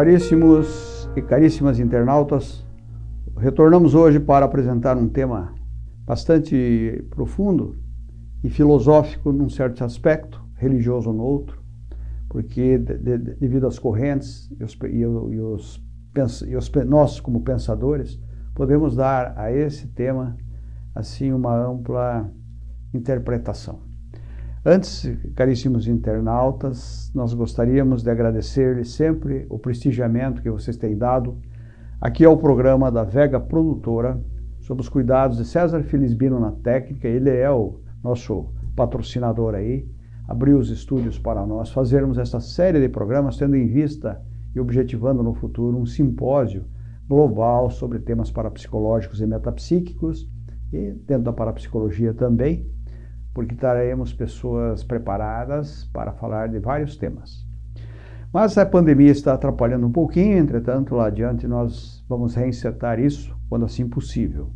Caríssimos e caríssimas internautas, retornamos hoje para apresentar um tema bastante profundo e filosófico num certo aspecto, religioso no outro, porque de, de, devido às correntes e, os, e, os, e os, nós como pensadores podemos dar a esse tema assim uma ampla interpretação. Antes, caríssimos internautas, nós gostaríamos de agradecer-lhes sempre o prestigiamento que vocês têm dado aqui ao programa da Vega Produtora, sob os cuidados de César Felisbino na técnica, ele é o nosso patrocinador aí, abriu os estúdios para nós fazermos essa série de programas, tendo em vista e objetivando no futuro um simpósio global sobre temas parapsicológicos e metapsíquicos, e dentro da parapsicologia também, porque traremos pessoas preparadas para falar de vários temas. Mas a pandemia está atrapalhando um pouquinho, entretanto, lá adiante nós vamos reinsertar isso quando assim possível.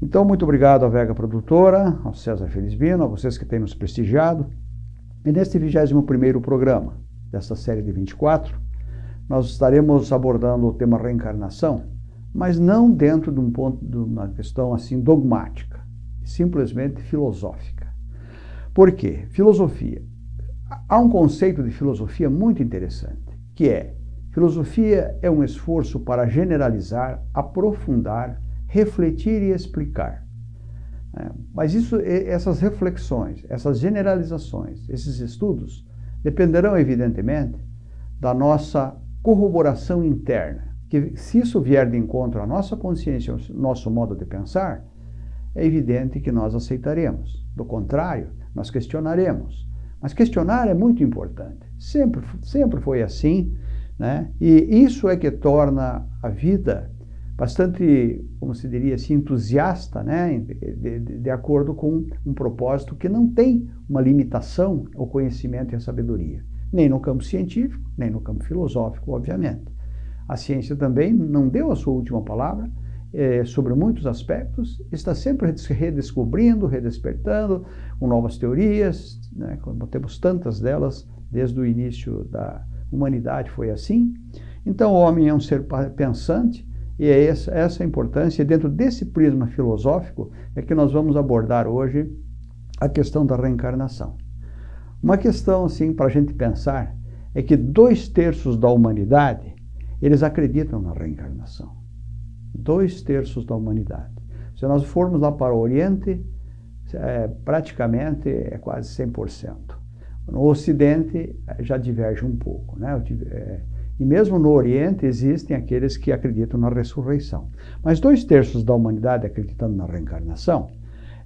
Então, muito obrigado à Vega Produtora, ao César Felizbino, a vocês que têm nos prestigiado. E neste 21º programa desta série de 24, nós estaremos abordando o tema reencarnação, mas não dentro de, um ponto, de uma questão assim dogmática simplesmente filosófica. Por quê? Filosofia. Há um conceito de filosofia muito interessante, que é filosofia é um esforço para generalizar, aprofundar, refletir e explicar. É, mas isso, essas reflexões, essas generalizações, esses estudos dependerão evidentemente da nossa corroboração interna, que se isso vier de encontro à nossa consciência, ao nosso modo de pensar, é evidente que nós aceitaremos. Do contrário, nós questionaremos. Mas questionar é muito importante. Sempre, sempre foi assim, né? E isso é que torna a vida bastante, como se diria assim, entusiasta, né? De, de, de acordo com um propósito que não tem uma limitação ao conhecimento e à sabedoria. Nem no campo científico, nem no campo filosófico, obviamente. A ciência também não deu a sua última palavra, é, sobre muitos aspectos, está sempre redescobrindo, redespertando, com novas teorias, né, como temos tantas delas desde o início da humanidade foi assim. Então o homem é um ser pensante e é essa, essa a importância, dentro desse prisma filosófico, é que nós vamos abordar hoje a questão da reencarnação. Uma questão, assim, para a gente pensar, é que dois terços da humanidade, eles acreditam na reencarnação dois terços da humanidade. Se nós formos lá para o Oriente, é, praticamente é quase 100%. No Ocidente já diverge um pouco. Né? É, e mesmo no Oriente existem aqueles que acreditam na ressurreição. Mas dois terços da humanidade acreditando na reencarnação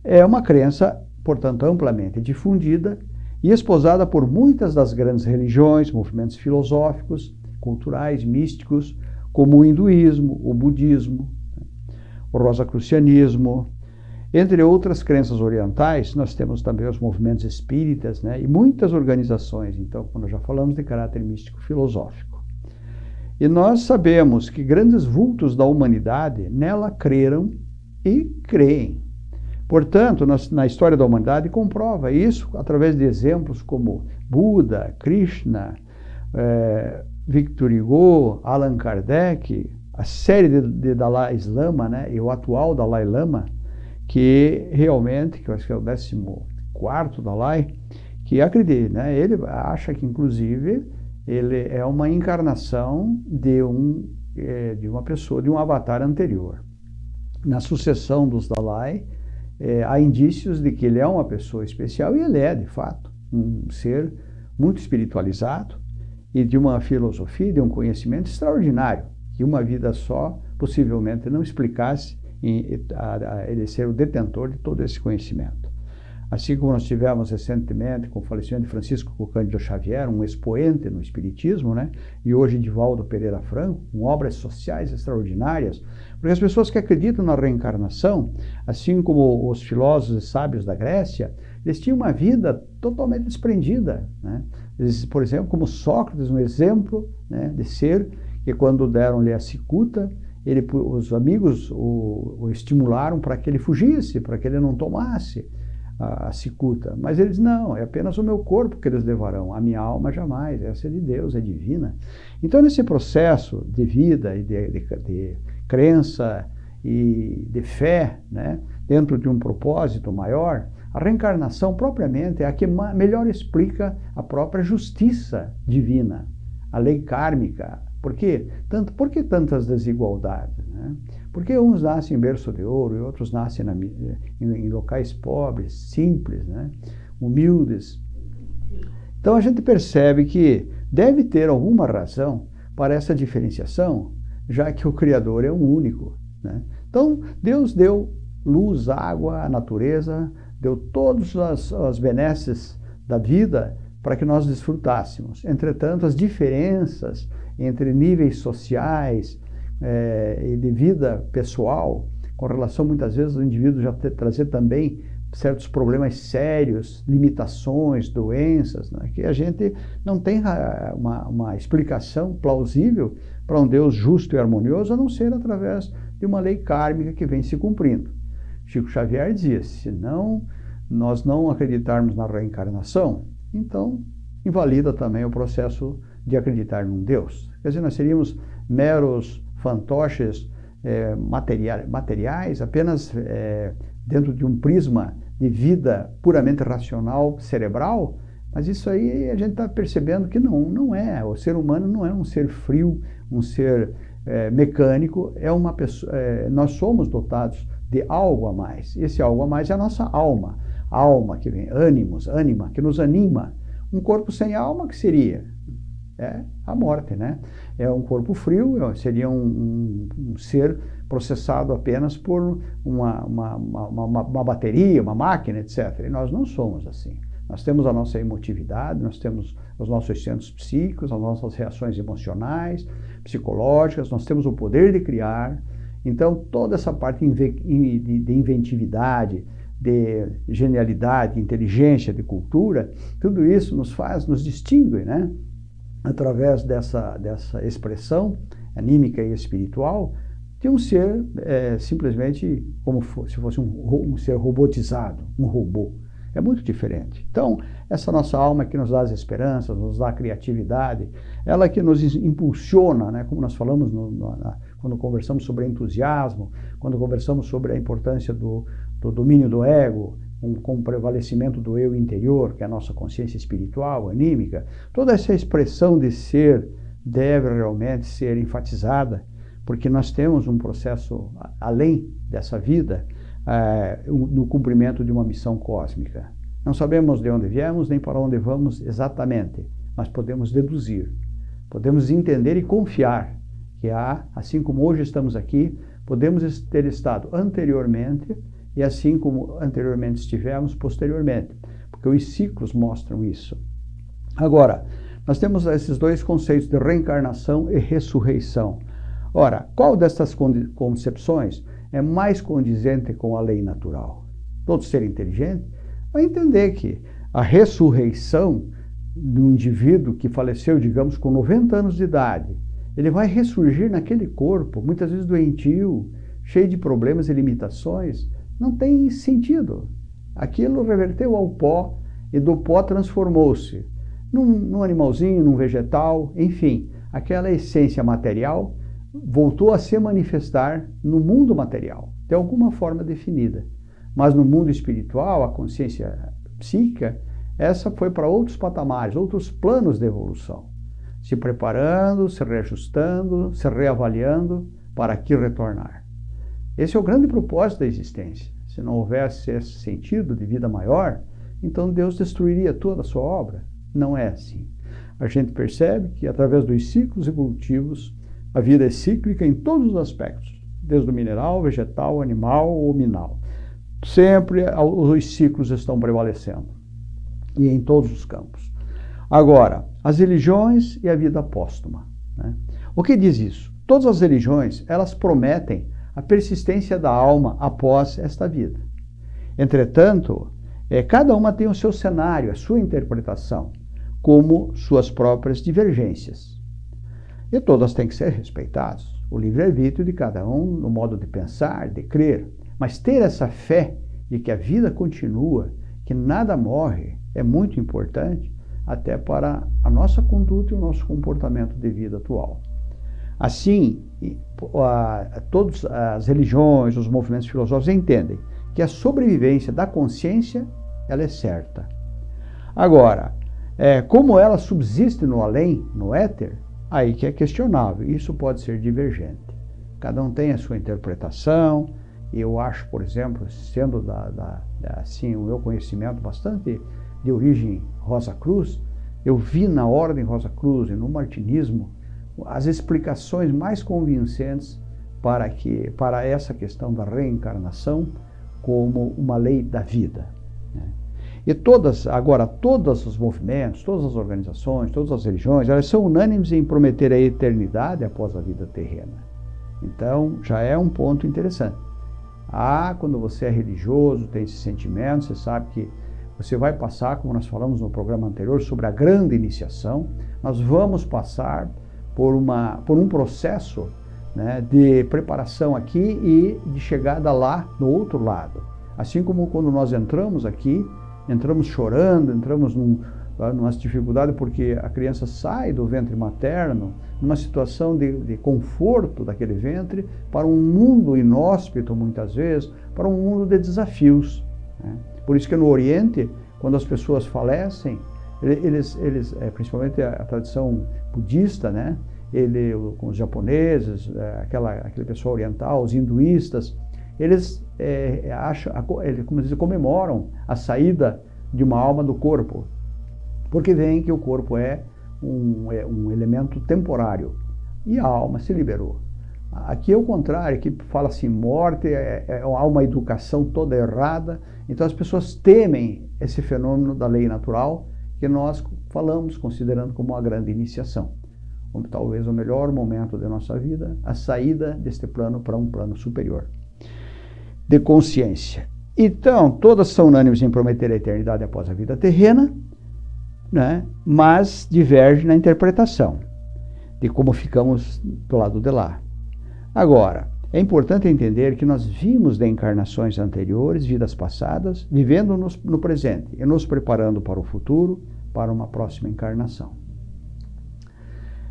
é uma crença, portanto, amplamente difundida e esposada por muitas das grandes religiões, movimentos filosóficos, culturais, místicos, como o hinduísmo, o budismo, o rosacrucianismo, entre outras crenças orientais, nós temos também os movimentos espíritas né, e muitas organizações, então, quando já falamos de caráter místico filosófico. E nós sabemos que grandes vultos da humanidade nela creram e creem. Portanto, na história da humanidade comprova isso através de exemplos como Buda, Krishna, eh, Victor Hugo, Allan Kardec, a série de, de Dalai Lama, né, e o atual Dalai Lama, que realmente, que eu acho que é o 14 Dalai, que acredita, né, ele acha que inclusive ele é uma encarnação de, um, é, de uma pessoa, de um avatar anterior. Na sucessão dos Dalai, é, há indícios de que ele é uma pessoa especial, e ele é, de fato, um ser muito espiritualizado, e de uma filosofia, de um conhecimento extraordinário, que uma vida só possivelmente não explicasse a, ele ser o detentor de todo esse conhecimento. Assim como nós tivemos recentemente com o falecimento de Francisco Cândido Xavier, um expoente no Espiritismo, né? e hoje de Valdo Pereira Franco, com obras sociais extraordinárias, porque as pessoas que acreditam na reencarnação, assim como os filósofos e sábios da Grécia, eles tinham uma vida totalmente desprendida. Né? Eles, por exemplo, como Sócrates, um exemplo né, de ser que quando deram-lhe a cicuta, ele, os amigos o, o estimularam para que ele fugisse, para que ele não tomasse. a, a cicuta. Mas eles não, é apenas o meu corpo que eles levarão, a minha alma jamais, essa é de Deus, é divina. Então, nesse processo de vida e de, de, de crença e de fé, né, dentro de um propósito maior, a reencarnação propriamente é a que melhor explica a própria justiça divina, a lei kármica. Por quê? Tanto, por que tantas desigualdades? Né? Porque uns nascem em berço de ouro e outros nascem na, em, em, locais pobres, simples, né? humildes. Então a gente percebe que deve ter alguma razão para essa diferenciação, já que o Criador é um único. Né? Então Deus deu luz, água, a natureza, deu todas as, as benesses da vida para que nós desfrutássemos. Entretanto, as diferenças entre níveis sociais, é, e de vida pessoal, com relação muitas vezes ao indivíduo já ter, trazer também certos problemas sérios, limitações, doenças, né, que a gente não tem ah, uma, uma explicação plausível para um Deus justo e harmonioso, a não ser através de uma lei kármica que vem se cumprindo. Chico Xavier dizia, se não nós não acreditarmos na reencarnação, então invalida também o processo de acreditar num Deus. Quer dizer, nós seríamos meros fantoches é, materiais, materiais, apenas é, dentro de um prisma de vida puramente racional, cerebral, mas isso aí a gente está percebendo que não, não é. O ser humano não é um ser frio, um ser é, mecânico, é uma pessoa, nós somos dotados de algo a mais. Esse algo a mais é a nossa alma. Alma que vem, ânimos, ânima, que nos anima. Um corpo sem alma, que seria? É a morte, né? é um corpo frio, é, seria um, um, um ser processado apenas por uma, uma, uma, uma, bateria, uma máquina, etc. E nós não somos assim. Nós temos a nossa emotividade, nós temos os nossos centros psíquicos, as nossas reações emocionais, psicológicas, nós temos o poder de criar. Então, toda essa parte de inventividade, de genialidade, inteligência, de cultura, tudo isso nos faz, nos distingue, né? através dessa, dessa expressão anímica e espiritual, de um ser é, simplesmente como se fosse um, um, ser robotizado, um robô. É muito diferente. Então, essa nossa alma que nos dá as esperanças, nos dá a criatividade, ela que nos impulsiona, né, como nós falamos no, no, na, quando conversamos sobre entusiasmo, quando conversamos sobre a importância do, do domínio do ego, um, com o prevalecimento do eu interior, que é a nossa consciência espiritual, anímica, toda essa expressão de ser deve realmente ser enfatizada, porque nós temos um processo além dessa vida, no cumprimento de uma missão cósmica. Não sabemos de onde viemos nem para onde vamos exatamente, mas podemos deduzir, podemos entender e confiar que há, assim como hoje estamos aqui, podemos ter estado anteriormente e assim como anteriormente estivemos, posteriormente, porque os ciclos mostram isso. Agora, nós temos esses dois conceitos de reencarnação e ressurreição. Ora, qual dessas concepções é mais condizente com a lei natural? Todo ser inteligente vai entender que a ressurreição do indivíduo que faleceu, digamos, com 90 anos de idade, ele vai ressurgir naquele corpo, muitas vezes doentio, cheio de problemas e limitações, não tem sentido. Aquilo reverteu ao pó e do pó transformou-se num, num animalzinho, num vegetal, enfim, aquela essência material voltou a se manifestar no mundo material, de alguma forma definida. Mas no mundo espiritual, a consciência psíquica, essa foi para outros patamares, outros planos de evolução, se preparando, se reajustando, se reavaliando para aqui retornar. Esse é o grande propósito da existência. Se não houvesse esse sentido de vida maior, então Deus destruiria toda a sua obra. Não é assim. A gente percebe que através dos ciclos evolutivos, a vida é cíclica em todos os aspectos, desde o mineral, vegetal, animal ou minal. Sempre os ciclos estão prevalecendo, e em todos os campos. Agora, as religiões e a vida póstuma. Né? O que diz isso? Todas as religiões, elas prometem a persistência da alma após esta vida. Entretanto, é, cada uma tem o seu cenário, a sua interpretação, como suas próprias divergências. E todas têm que ser respeitadas. O livre-arbítrio de cada um, no modo de pensar, de crer. Mas ter essa fé de que a vida continua que nada morre é muito importante até para a nossa conduta e o nosso comportamento de vida atual. Assim, todas as religiões, os movimentos filosóficos entendem que a sobrevivência da consciência ela é certa. Agora, é, como ela subsiste no além, no éter, aí que é questionável. Isso pode ser divergente. Cada um tem a sua interpretação. Eu acho, por exemplo, sendo da, da, assim o meu conhecimento bastante de origem Rosa Cruz, eu vi na Ordem Rosa Cruz e no Martinismo as explicações mais convincentes para, que, para essa questão da reencarnação como uma lei da vida. E todas, agora, todos os movimentos, todas as organizações, todas as religiões, elas são unânimes em prometer a eternidade após a vida terrena. Então, já é um ponto interessante. Ah, quando você é religioso, tem esse sentimento, você sabe que você vai passar, como nós falamos no programa anterior, sobre a grande iniciação, nós vamos passar por, uma, por um processo né, de preparação aqui e de chegada lá no outro lado. Assim como quando nós entramos aqui, entramos chorando, entramos num, ah, numa dificuldade porque a criança sai do ventre materno numa situação de, de, conforto daquele ventre para um mundo inóspito muitas vezes, para um mundo de desafios. Né? Por isso que no Oriente, quando as pessoas falecem, eles, eles é, principalmente a, a, tradição budista, né? Ele, com os japoneses, é, aquela, aquele pessoal oriental, os hinduístas, eles é, acham, como dizer, comemoram a saída de uma alma do corpo, porque veem que o corpo é um, é um elemento temporário e a alma se liberou. Aqui é o contrário, aqui fala assim, morte, é, é, há uma educação toda errada, então as pessoas temem esse fenômeno da lei natural que nós falamos, considerando como uma grande iniciação. Como talvez o melhor momento da nossa vida, a saída deste plano para um plano superior de consciência. Então, todas são unânimes em prometer a eternidade após a vida terrena, né? mas divergem na interpretação de como ficamos do lado de lá. Agora, é importante entender que nós vimos de encarnações anteriores, vidas passadas, vivendo nos, no presente e nos preparando para o futuro, para uma próxima encarnação.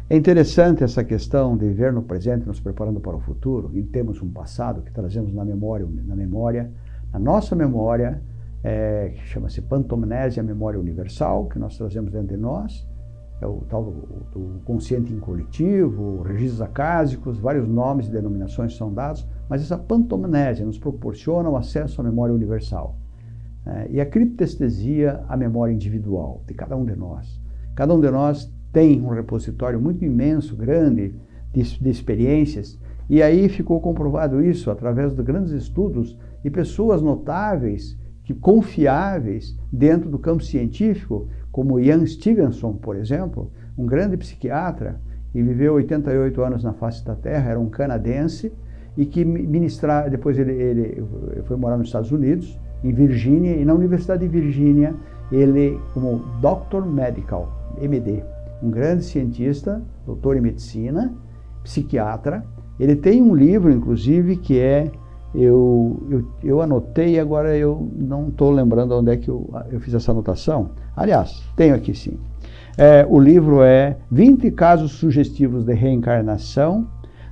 É interessante essa questão de viver no presente, nos preparando para o futuro, e temos um passado que trazemos na memória, na memória, na nossa memória, é, que chama-se pantomnésia, memória universal, que nós trazemos dentro de nós, é o tal do, do consciente incoletivo, registros acásicos, vários nomes e denominações são dados, mas essa pantomnésia nos proporciona o acesso à memória universal. É, e a criptestesia, a memória individual de cada um de nós. Cada um de nós tem um repositório muito imenso, grande, de, de experiências, e aí ficou comprovado isso através de grandes estudos e pessoas notáveis, que confiáveis dentro do campo científico, como Ian Stevenson, por exemplo, um grande psiquiatra, que viveu 88 anos na face da Terra, era um canadense, e que ministrar, depois ele, ele foi morar nos Estados Unidos, em Virgínia, e na Universidade de Virgínia, ele, como Doctor Medical, MD, um grande cientista, doutor em medicina, psiquiatra, ele tem um livro, inclusive, que é eu, eu, eu anotei, agora eu não estou lembrando onde é que eu, eu fiz essa anotação. Aliás, tenho aqui sim. É, o livro é 20 casos sugestivos de reencarnação,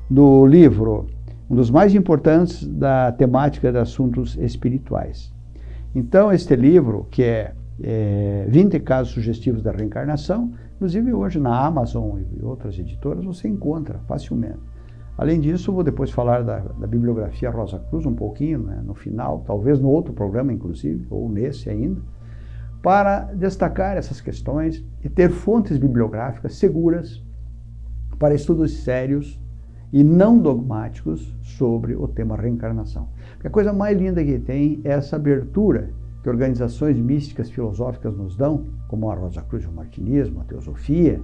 do livro, um dos mais importantes da temática de assuntos espirituais. Então, este livro, que é, é 20 casos sugestivos da reencarnação, inclusive hoje na Amazon e outras editoras você encontra facilmente. Além disso, vou depois falar da, da bibliografia Rosa Cruz um pouquinho, né, no final, talvez no outro programa, inclusive, ou nesse ainda, para destacar essas questões e ter fontes bibliográficas seguras para estudos sérios e não dogmáticos sobre o tema reencarnação. Porque a coisa mais linda que tem é essa abertura que organizações místicas filosóficas nos dão, como a Rosa Cruz, o Martinismo, a Teosofia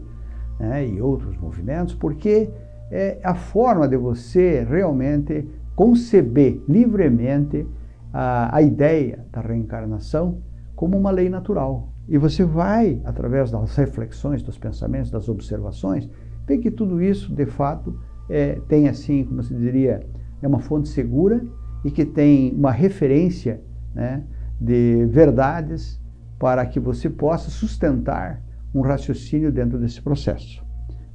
né, e outros movimentos, porque é a forma de você realmente conceber livremente a, a ideia da reencarnação como uma lei natural. E você vai, através das reflexões, dos pensamentos, das observações, ver que tudo isso, de fato, é, tem assim, como se diria, é uma fonte segura e que tem uma referência né, de verdades para que você possa sustentar um raciocínio dentro desse processo.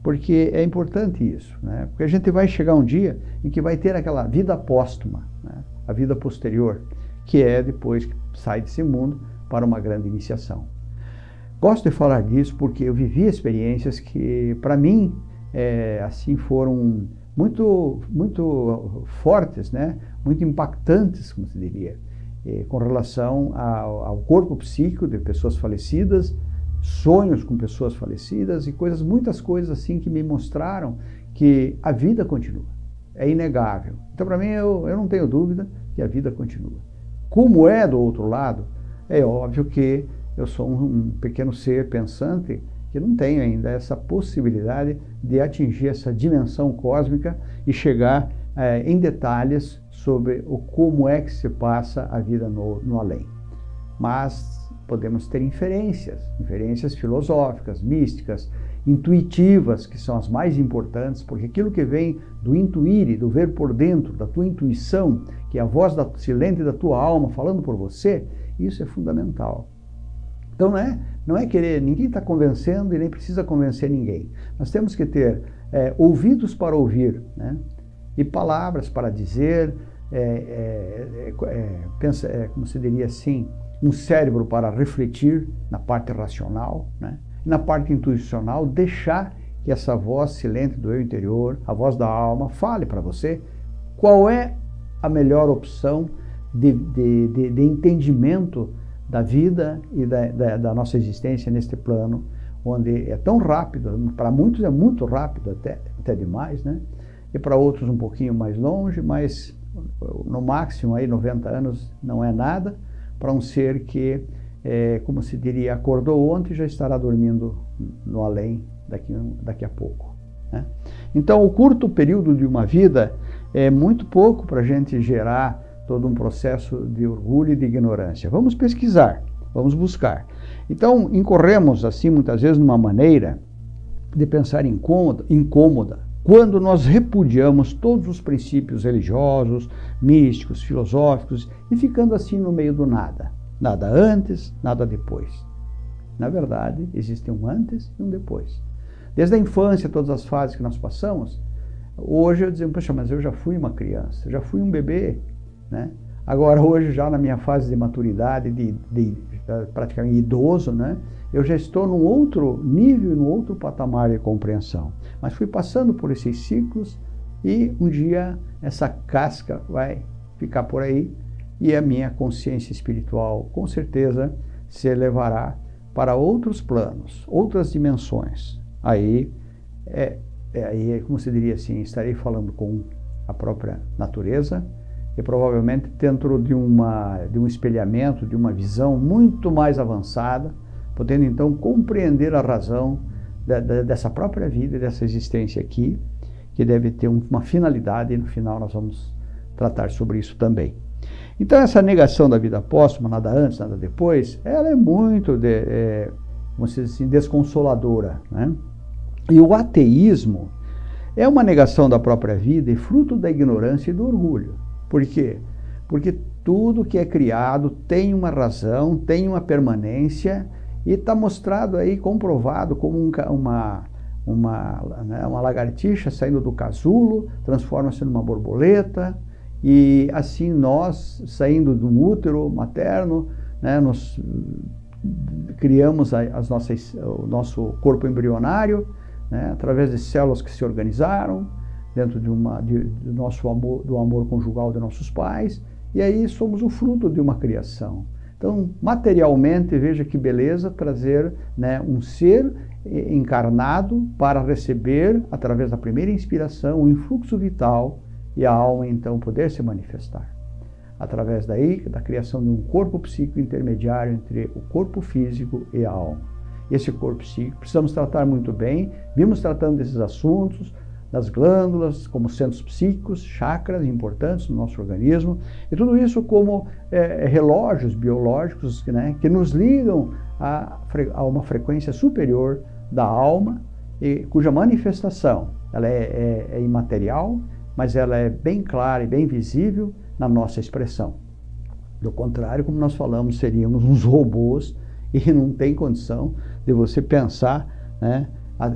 Porque é importante isso, né? porque a gente vai chegar um dia em que vai ter aquela vida póstuma, né? a vida posterior, que é depois que sai desse mundo para uma grande iniciação. Gosto de falar disso porque eu vivi experiências que, para mim, é, assim foram muito, muito fortes, né? muito impactantes, como se diria, é, com relação ao, ao corpo psíquico de pessoas falecidas, sonhos com pessoas falecidas e coisas, muitas coisas assim que me mostraram que a vida continua. É inegável. Então, para mim, eu, eu não tenho dúvida que a vida continua. Como é do outro lado, é óbvio que eu sou um, um pequeno ser pensante que não tenho ainda essa possibilidade de atingir essa dimensão cósmica e chegar é, em detalhes sobre o como é que se passa a vida no, no além. Mas podemos ter inferências, inferências filosóficas, místicas, intuitivas, que são as mais importantes, porque aquilo que vem do intuir, do ver por dentro, da tua intuição, que é a voz da, silente da tua alma falando por você, isso é fundamental. Então não é, não é querer, ninguém está convencendo e nem precisa convencer ninguém. Nós temos que ter é, ouvidos para ouvir, né? E palavras para dizer, é, é, é, é pensa, é, como se diria assim, um cérebro para refletir na parte racional, né? e na parte intuicional, deixar que essa voz silente do eu interior, a voz da alma, fale para você qual é a melhor opção de, de, de, de entendimento da vida e da, da, da, nossa existência neste plano, onde é tão rápido, para muitos é muito rápido, até, até demais, né? E para outros um pouquinho mais longe, mas no máximo aí 90 anos não é nada, para um ser que, é, como se diria, acordou ontem e já estará dormindo no além daqui, daqui a pouco. Né? Então, o curto período de uma vida é muito pouco para a gente gerar todo um processo de orgulho e de ignorância. Vamos pesquisar, vamos buscar. Então, incorremos, assim, muitas vezes, numa maneira de pensar incômoda, incômoda quando nós repudiamos todos os princípios religiosos, místicos, filosóficos e ficando assim no meio do nada. Nada antes, nada depois. Na verdade, existe um antes e um depois. Desde a infância, todas as fases que nós passamos, hoje eu digo, poxa, mas eu já fui uma criança, já fui um bebê, né? Agora, hoje, já na minha fase de maturidade, de, de, praticamente idoso, né? Eu já estou num outro nível, num outro patamar de compreensão. Mas fui passando por esses ciclos e um dia essa casca vai ficar por aí e a minha consciência espiritual com certeza se elevará para outros planos, outras dimensões. Aí, é, é, aí, como se diria assim, estarei falando com a própria natureza e provavelmente dentro de, uma, de um espelhamento, de uma visão muito mais avançada, podendo então compreender a razão da, da, dessa própria vida, dessa existência aqui, que deve ter uma finalidade e no final nós vamos tratar sobre isso também. Então essa negação da vida póstuma, nada antes, nada depois, ela é muito, de, é, vamos dizer assim, desconsoladora. Né? E o ateísmo é uma negação da própria vida e fruto da ignorância e do orgulho. Por quê? Porque tudo que é criado tem uma razão, tem uma permanência e está mostrado aí, comprovado, como um, uma, uma, né, uma lagartixa saindo do casulo, transforma-se numa borboleta, e assim nós, saindo do útero materno, né, nós criamos as nossas, o nosso corpo embrionário, né, através de células que se organizaram, dentro de uma, de, do nosso amor, do amor conjugal de nossos pais, e aí somos o fruto de uma criação. Então, materialmente, veja que beleza trazer né, um ser encarnado para receber, através da primeira inspiração, o influxo vital e a alma, então, poder se manifestar. Através daí, da criação de um corpo psíquico intermediário entre o corpo físico e a alma. Esse corpo psíquico precisamos tratar muito bem, vimos tratando desses assuntos, das glândulas, como centros psíquicos, chakras importantes no nosso organismo, e tudo isso como é, relógios biológicos né, que nos ligam a, a, uma frequência superior da alma, e, cuja manifestação ela é, é, é imaterial, mas ela é bem clara e bem visível na nossa expressão. Do contrário, como nós falamos, seríamos uns robôs e não tem condição de você pensar né,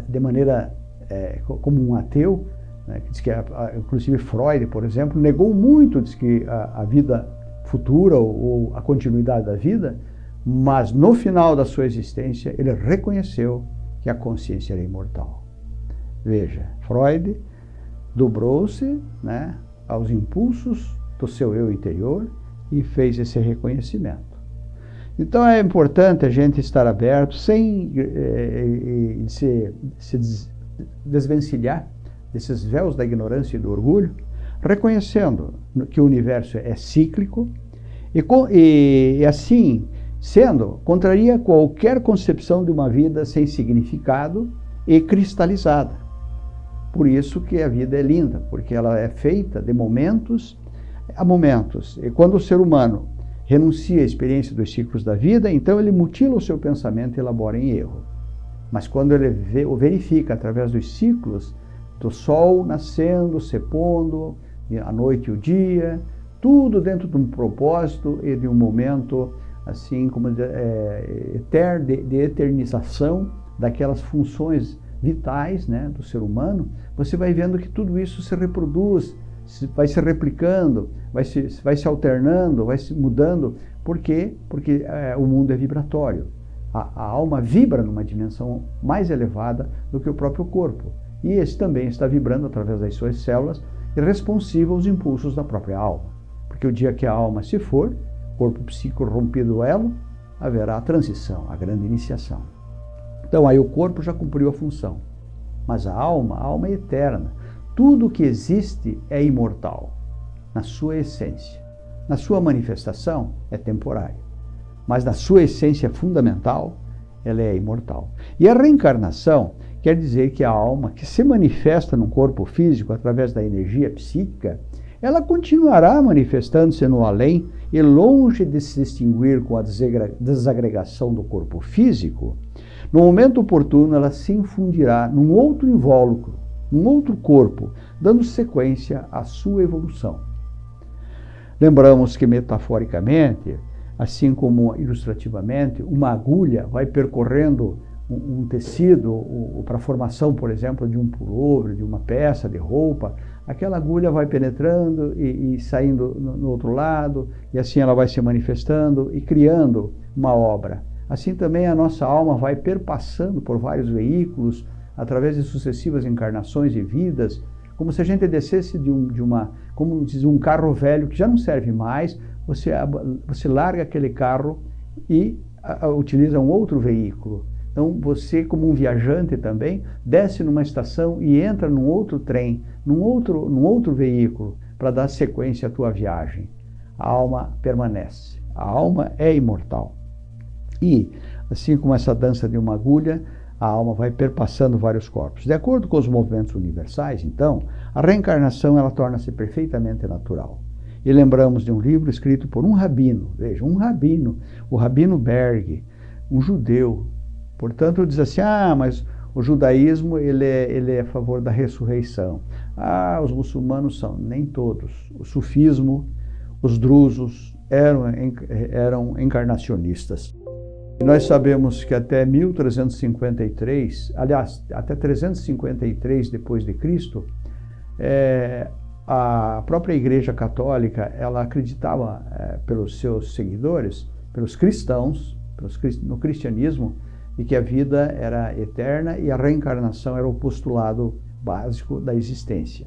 de maneira é, como um ateu, né, que diz que, inclusive Freud, por exemplo, negou muito diz que a, a vida futura ou, ou a continuidade da vida, mas no final da sua existência ele reconheceu que a consciência era imortal. Veja, Freud dobrou-se né, aos impulsos do seu eu interior e fez esse reconhecimento. Então é importante a gente estar aberto sem eh, se, se desvencilhar desses véus da ignorância e do orgulho, reconhecendo que o universo é cíclico e, e, e assim sendo, contraria qualquer concepção de uma vida sem significado e cristalizada. Por isso que a vida é linda, porque ela é feita de momentos a momentos. E quando o ser humano renuncia à experiência dos ciclos da vida, então ele mutila o seu pensamento e elabora em erro. Mas quando ele vê, o verifica através dos ciclos do sol nascendo, se pondo, a noite e o dia, tudo dentro de um propósito e de um momento assim como de, é, de, de eternização daquelas funções vitais né, do ser humano, você vai vendo que tudo isso se reproduz vai se replicando, vai se, vai se alternando, vai se mudando. Por quê? Porque é, o mundo é vibratório. A, a, alma vibra numa dimensão mais elevada do que o próprio corpo. E esse também está vibrando através das suas células e responsivo aos impulsos da própria alma. Porque o dia que a alma se for, corpo psíquico rompido o elo, haverá a transição, a grande iniciação. Então aí o corpo já cumpriu a função. Mas a alma, a alma é eterna. Tudo que existe é imortal, na sua essência. Na sua manifestação é temporário, mas na sua essência fundamental, ela é imortal. E a reencarnação quer dizer que a alma que se manifesta no corpo físico através da energia psíquica, ela continuará manifestando-se no além e longe de se extinguir com a desagregação do corpo físico, no momento oportuno ela se infundirá num outro invólucro, num outro corpo, dando sequência à sua evolução. Lembramos que, metaforicamente, assim como ilustrativamente, uma agulha vai percorrendo um, um tecido para a formação, por exemplo, de um pullover, de uma peça de roupa, aquela agulha vai penetrando e, e saindo no, no outro lado, e assim ela vai se manifestando e criando uma obra. Assim também a nossa alma vai perpassando por vários veículos, através de sucessivas encarnações e vidas, como se a gente descesse de, um, de uma, como diz, um carro velho que já não serve mais, você, você larga aquele carro e utiliza um outro veículo. Então você, como um viajante também, desce numa estação e entra num outro trem, num outro, num outro veículo, para dar sequência à tua viagem. A alma permanece. A alma é imortal. E, assim como essa dança de uma agulha, a alma vai perpassando vários corpos. De acordo com os movimentos universais, então, a reencarnação ela torna-se perfeitamente natural. E lembramos de um livro escrito por um rabino, veja, um rabino, o Rabino Berg, um judeu. Portanto, diz assim, ah, mas o judaísmo ele é, ele é a favor da ressurreição. Ah, os muçulmanos são, nem todos. O sufismo, os drusos eram, eram encarnacionistas. Nós sabemos que até 1353, aliás, até 353 depois de Cristo, é, a própria Igreja Católica ela acreditava é, pelos seus seguidores, pelos cristãos, pelos, no cristianismo, e que a vida era eterna e a reencarnação era o postulado básico da existência.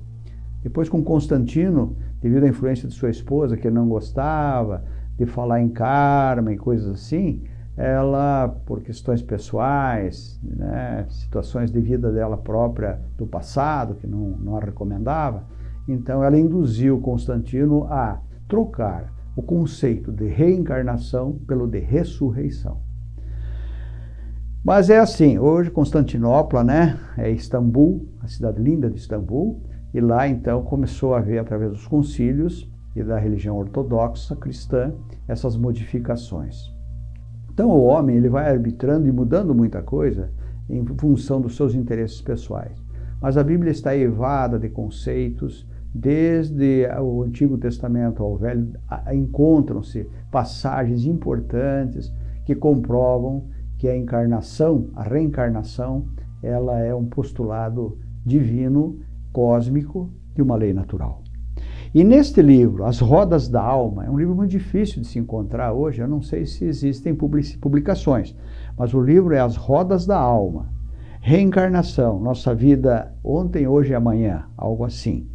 Depois, com Constantino, devido à influência de sua esposa, que não gostava de falar em karma e coisas assim, ela, por questões pessoais, né, situações de vida dela própria do passado, que não, não a recomendava, então ela induziu Constantino a trocar o conceito de reencarnação pelo de ressurreição. Mas é assim, hoje Constantinopla, né, é Istambul, a cidade linda de Istambul, e lá então começou a haver, através dos concílios e da religião ortodoxa cristã, essas modificações. Então o homem ele vai arbitrando e mudando muita coisa em função dos seus interesses pessoais. Mas a Bíblia está evada de conceitos desde o Antigo Testamento ao Velho, encontram-se passagens importantes que comprovam que a encarnação, a reencarnação, ela é um postulado divino, cósmico, de uma lei natural. E neste livro, As Rodas da Alma, é um livro muito difícil de se encontrar hoje, eu não sei se existem publicações, mas o livro é As Rodas da Alma. Reencarnação, nossa vida ontem, hoje e amanhã, algo assim.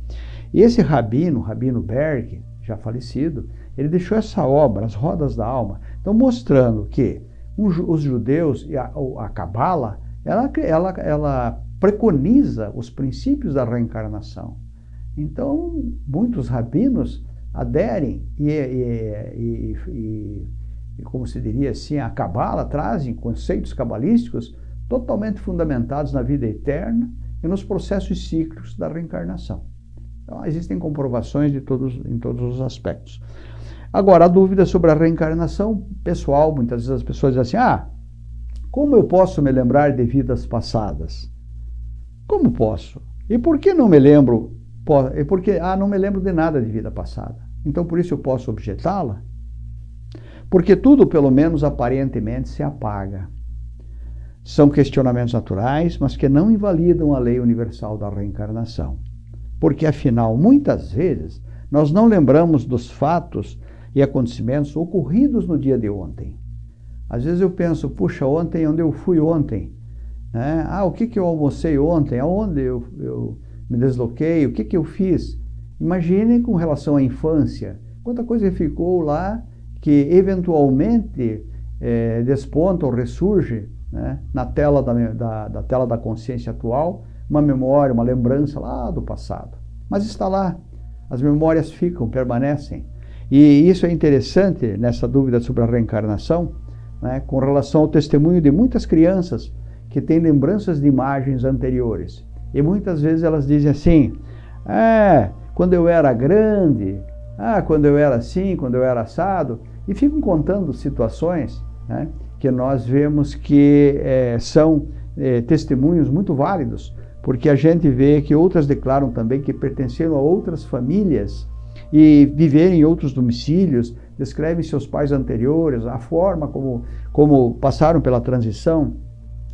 E esse rabino, Rabino Berg, já falecido, ele deixou essa obra, As Rodas da Alma, então mostrando que os judeus e a Cabala, ela, ela, ela preconiza os princípios da reencarnação. Então, muitos rabinos aderem e, e, e, e como se diria assim, a Cabala trazem conceitos cabalísticos totalmente fundamentados na vida eterna e nos processos cíclicos da reencarnação. Então, existem comprovações de todos, em todos os aspectos. Agora, a dúvida sobre a reencarnação pessoal, muitas vezes as pessoas dizem assim, ah, como eu posso me lembrar de vidas passadas? Como posso? E por que não me lembro é porque, ah, não me lembro de nada de vida passada. Então, por isso eu posso objetá-la? Porque tudo, pelo menos aparentemente, se apaga. São questionamentos naturais, mas que não invalidam a lei universal da reencarnação. Porque, afinal, muitas vezes, nós não lembramos dos fatos e acontecimentos ocorridos no dia de ontem. Às vezes eu penso, puxa, ontem, onde eu fui ontem? Né? Ah, o que, que eu almocei ontem? Aonde eu, eu me desloquei, o que, que eu fiz? Imagine com relação à infância, quanta coisa ficou lá que eventualmente é, desponta ou ressurge né, na tela da, da, da, tela da consciência atual, uma memória, uma lembrança lá do passado. Mas está lá, as memórias ficam, permanecem. E isso é interessante nessa dúvida sobre a reencarnação, né, com relação ao testemunho de muitas crianças que têm lembranças de imagens anteriores. E muitas vezes elas dizem assim: é, quando eu era grande, ah, quando eu era assim, quando eu era assado, e ficam contando situações né, que nós vemos que é, são é, testemunhos muito válidos, porque a gente vê que outras declaram também que pertenceram a outras famílias e viveram em outros domicílios, descrevem seus pais anteriores, a forma como, como passaram pela transição.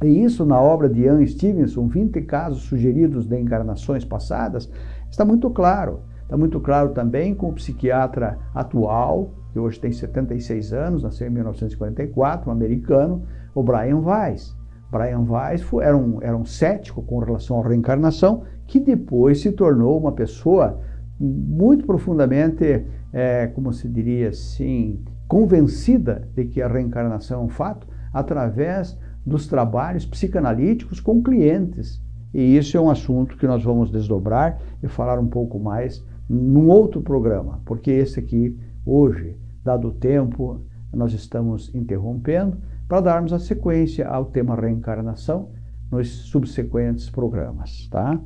E isso na obra de Ian Stevenson, 20 casos sugeridos de encarnações passadas, está muito claro. Está muito claro também com o psiquiatra atual, que hoje tem 76 anos, nasceu em 1944, um americano, o Brian Weiss. Brian Weiss era, um, era um cético com relação à reencarnação, que depois se tornou uma pessoa muito profundamente, é, como se diria assim, convencida de que a reencarnação é um fato, através dos trabalhos psicanalíticos com clientes. E isso é um assunto que nós vamos desdobrar e falar um pouco mais num outro programa, porque esse aqui, hoje, dado o tempo, nós estamos interrompendo para darmos a sequência ao tema reencarnação nos subsequentes programas, tá?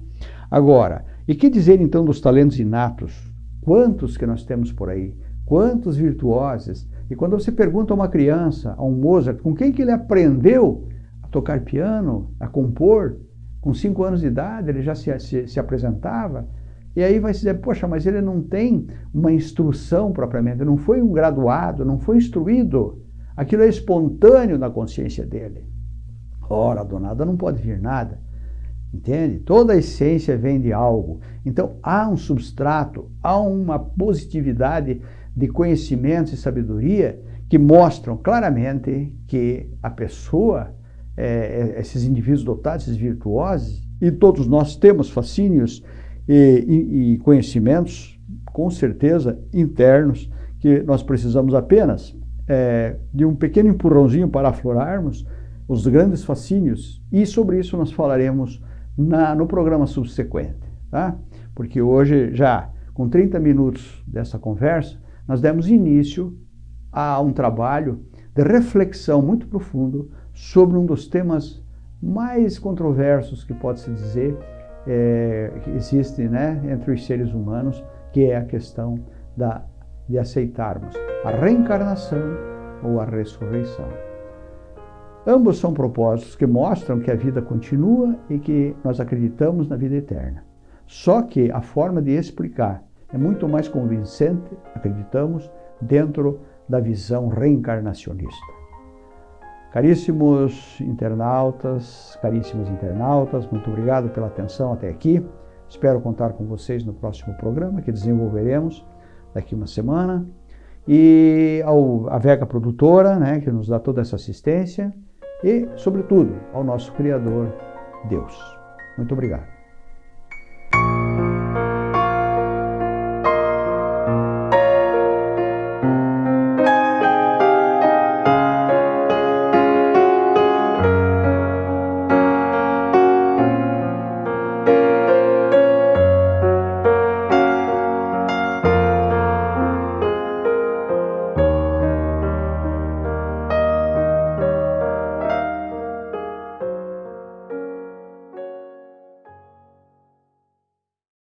Agora, e que dizer então dos talentos inatos? Quantos que nós temos por aí? Quantos virtuosos e quando você pergunta a uma criança, a um Mozart, com quem que ele aprendeu a tocar piano, a compor, com cinco anos de idade ele já se, se, se apresentava, e aí vai se dizer, poxa, mas ele não tem uma instrução propriamente, não foi um graduado, não foi instruído. Aquilo é espontâneo na consciência dele. Ora, do nada não pode vir nada. Entende? Toda a essência vem de algo. Então há um substrato, há uma positividade de conhecimentos e sabedoria que mostram claramente que a pessoa, é, é, esses indivíduos dotados, esses virtuosos, e todos nós temos fascínios e, e, e conhecimentos, com certeza, internos, que nós precisamos apenas é, de um pequeno empurrãozinho para aflorarmos os grandes fascínios. E sobre isso nós falaremos na, no programa subsequente, tá? Porque hoje, já com 30 minutos dessa conversa, nós demos início a um trabalho de reflexão muito profundo sobre um dos temas mais controversos que pode-se dizer é, que existe né, entre os seres humanos, que é a questão da, de aceitarmos a reencarnação ou a ressurreição. Ambos são propósitos que mostram que a vida continua e que nós acreditamos na vida eterna. Só que a forma de explicar é muito mais convincente, acreditamos, dentro da visão reencarnacionista. Caríssimos internautas, caríssimos internautas, muito obrigado pela atenção até aqui. Espero contar com vocês no próximo programa que desenvolveremos daqui uma semana. E ao, a Vega Produtora, né, que nos dá toda essa assistência. E, sobretudo, ao nosso Criador, Deus. Muito obrigado.